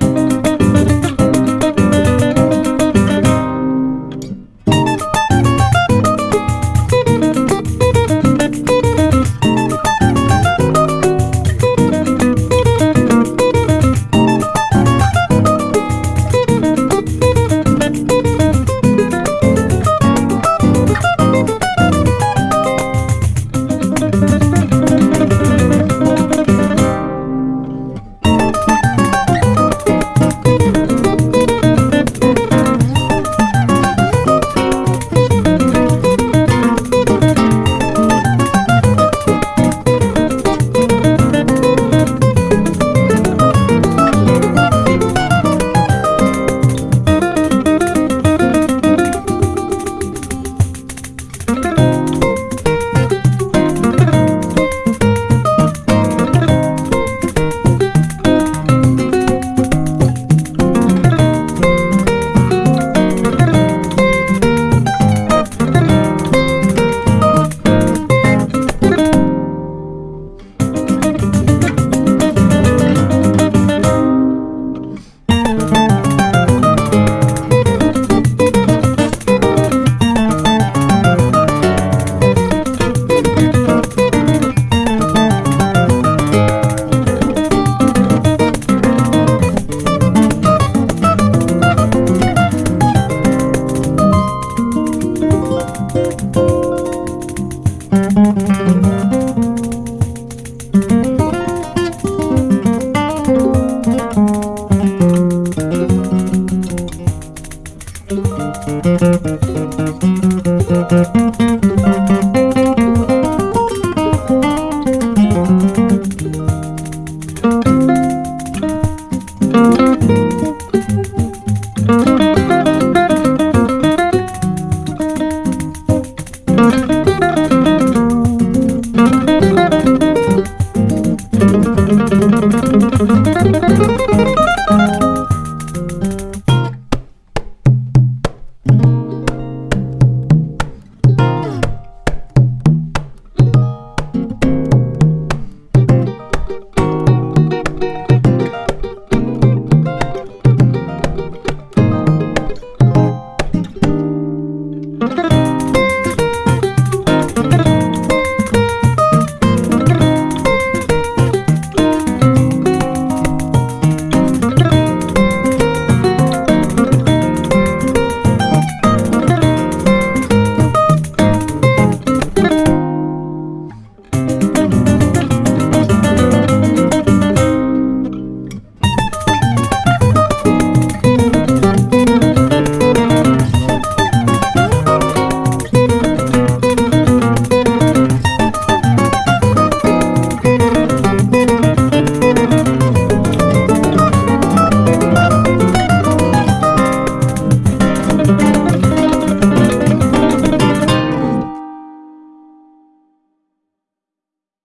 you Música